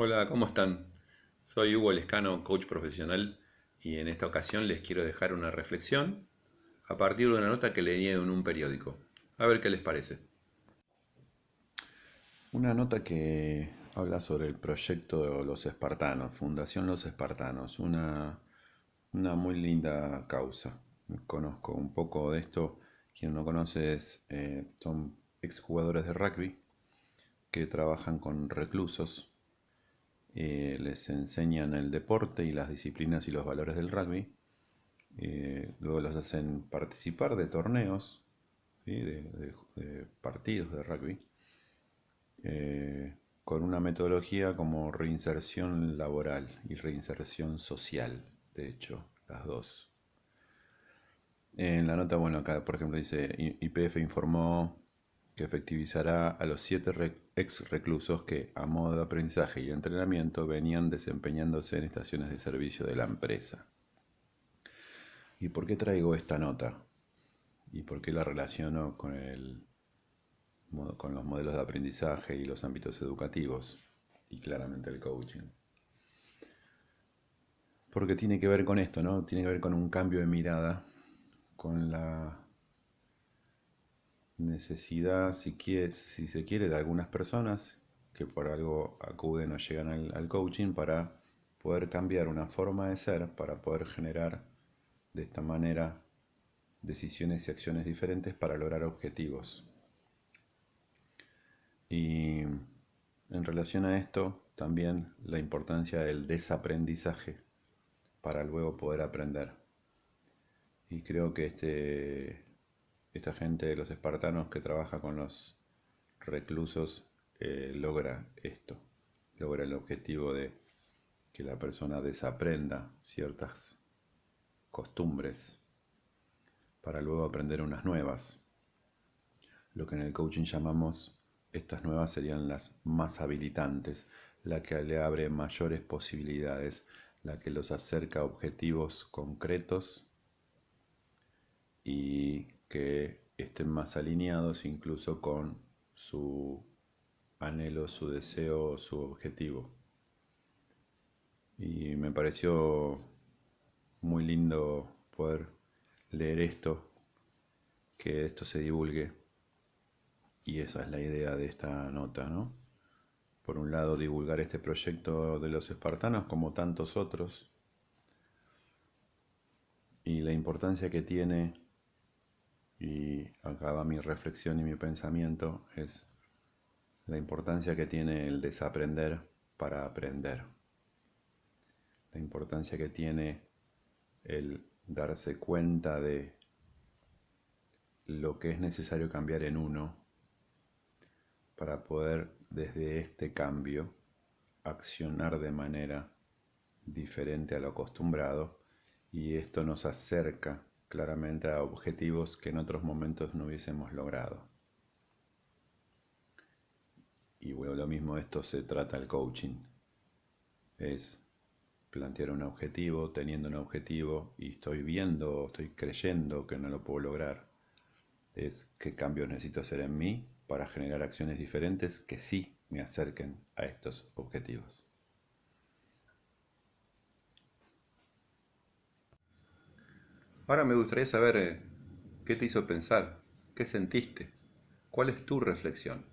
Hola, ¿cómo están? Soy Hugo Lescano, coach profesional, y en esta ocasión les quiero dejar una reflexión a partir de una nota que leí en un periódico. A ver qué les parece. Una nota que habla sobre el proyecto de los espartanos, Fundación Los Espartanos, una, una muy linda causa. Conozco un poco de esto, quien no conoce es, eh, son exjugadores de rugby que trabajan con reclusos eh, les enseñan el deporte y las disciplinas y los valores del rugby. Eh, luego los hacen participar de torneos, de, partidos de rugby, eh, con una metodología como reinserción laboral y reinserción social, de hecho, las dos. En la nota, bueno, acá por ejemplo dice, IPF informó que efectivizará a los siete ex reclusos que, a modo de aprendizaje y entrenamiento, venían desempeñándose en estaciones de servicio de la empresa. ¿Y por qué traigo esta nota? ¿Y por qué la relaciono con, el, con los modelos de aprendizaje y los ámbitos educativos? Y claramente el coaching. Porque tiene que ver con esto, ¿no? Tiene que ver con un cambio de mirada, con la necesidad, si, si se quiere, de algunas personas que por algo acuden o llegan al, coaching para poder cambiar una forma de ser, para poder generar de esta manera decisiones y acciones diferentes para lograr objetivos. Y en relación a esto, también la importancia del desaprendizaje para luego poder aprender. Y creo que este esta gente de los espartanos que trabaja con los reclusos eh, logra esto, logra el objetivo de que la persona desaprenda ciertas costumbres para luego aprender unas nuevas. Lo que en el coaching llamamos estas nuevas serían las más habilitantes, la que le abre mayores posibilidades, la que los acerca a objetivos concretos y que estén más alineados incluso con su anhelo, su deseo, su objetivo. Y me pareció muy lindo poder leer esto, que esto se divulgue. Y esa es la idea de esta nota, ¿no? Por un lado, divulgar este proyecto de los espartanos como tantos otros y la importancia que tiene y acá va mi reflexión y mi pensamiento, es la importancia que tiene el desaprender para aprender. La importancia que tiene el darse cuenta de lo que es necesario cambiar en uno para poder desde este cambio accionar de manera diferente a lo acostumbrado y esto nos acerca claramente a objetivos que en otros momentos no hubiésemos logrado. Y bueno, lo mismo esto se trata el coaching. Es plantear un objetivo, teniendo un objetivo y estoy viendo, estoy creyendo que no lo puedo lograr. Es qué cambios necesito hacer en mí para generar acciones diferentes que sí me acerquen a estos objetivos. Ahora me gustaría saber eh, qué te hizo pensar, qué sentiste, cuál es tu reflexión.